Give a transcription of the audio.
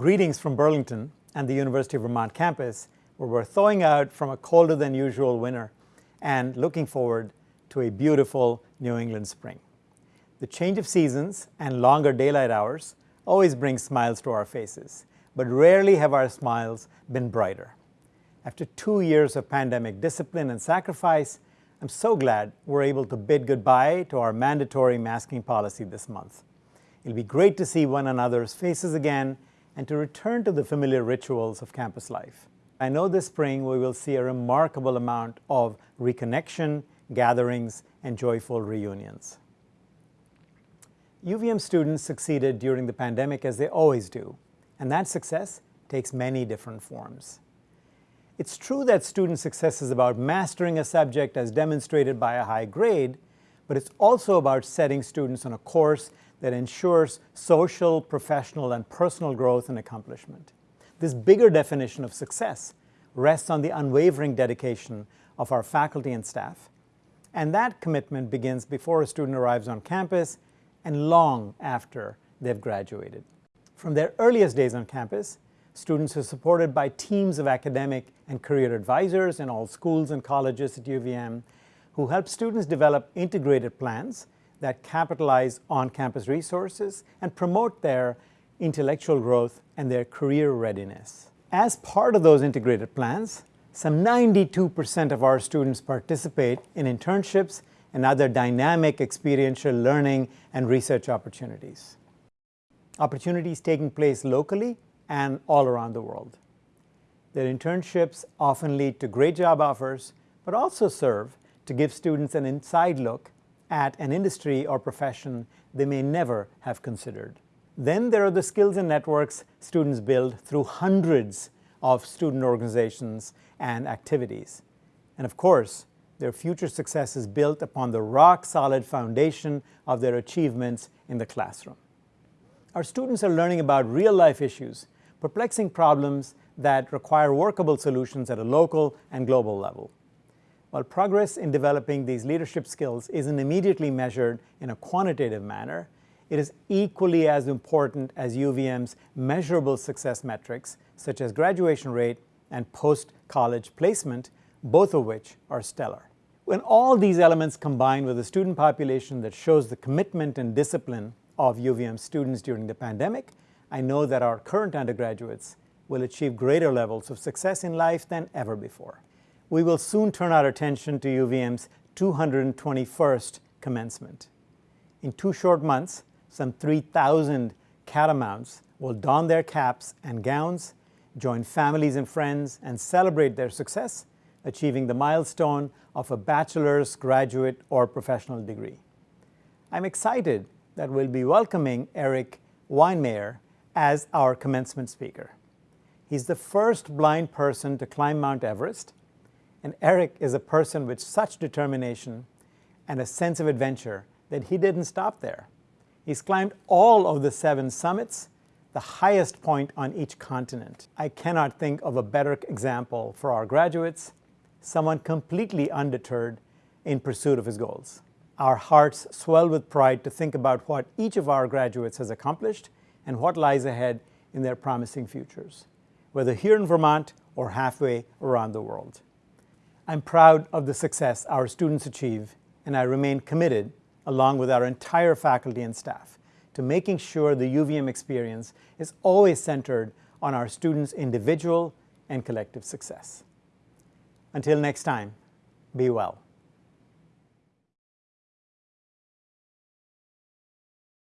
Greetings from Burlington and the University of Vermont campus, where we're thawing out from a colder than usual winter and looking forward to a beautiful New England spring. The change of seasons and longer daylight hours always bring smiles to our faces, but rarely have our smiles been brighter. After two years of pandemic discipline and sacrifice, I'm so glad we're able to bid goodbye to our mandatory masking policy this month. It'll be great to see one another's faces again and to return to the familiar rituals of campus life. I know this spring we will see a remarkable amount of reconnection, gatherings, and joyful reunions. UVM students succeeded during the pandemic as they always do, and that success takes many different forms. It's true that student success is about mastering a subject as demonstrated by a high grade, but it's also about setting students on a course that ensures social, professional, and personal growth and accomplishment. This bigger definition of success rests on the unwavering dedication of our faculty and staff, and that commitment begins before a student arrives on campus and long after they've graduated. From their earliest days on campus, students are supported by teams of academic and career advisors in all schools and colleges at UVM who help students develop integrated plans that capitalize on-campus resources and promote their intellectual growth and their career readiness. As part of those integrated plans, some 92% of our students participate in internships and other dynamic experiential learning and research opportunities. Opportunities taking place locally and all around the world. Their internships often lead to great job offers, but also serve to give students an inside look at an industry or profession they may never have considered. Then there are the skills and networks students build through hundreds of student organizations and activities. And of course, their future success is built upon the rock-solid foundation of their achievements in the classroom. Our students are learning about real-life issues, perplexing problems that require workable solutions at a local and global level. While progress in developing these leadership skills isn't immediately measured in a quantitative manner, it is equally as important as UVM's measurable success metrics, such as graduation rate and post-college placement, both of which are stellar. When all these elements combine with a student population that shows the commitment and discipline of UVM students during the pandemic, I know that our current undergraduates will achieve greater levels of success in life than ever before. We will soon turn our attention to UVM's 221st commencement. In two short months, some 3,000 catamounts will don their caps and gowns, join families and friends, and celebrate their success achieving the milestone of a bachelor's, graduate, or professional degree. I'm excited that we'll be welcoming Eric Weihenmayer as our commencement speaker. He's the first blind person to climb Mount Everest, and Eric is a person with such determination and a sense of adventure that he didn't stop there. He's climbed all of the seven summits, the highest point on each continent. I cannot think of a better example for our graduates someone completely undeterred in pursuit of his goals. Our hearts swell with pride to think about what each of our graduates has accomplished and what lies ahead in their promising futures, whether here in Vermont or halfway around the world. I'm proud of the success our students achieve, and I remain committed, along with our entire faculty and staff, to making sure the UVM experience is always centered on our students' individual and collective success. Until next time, be well.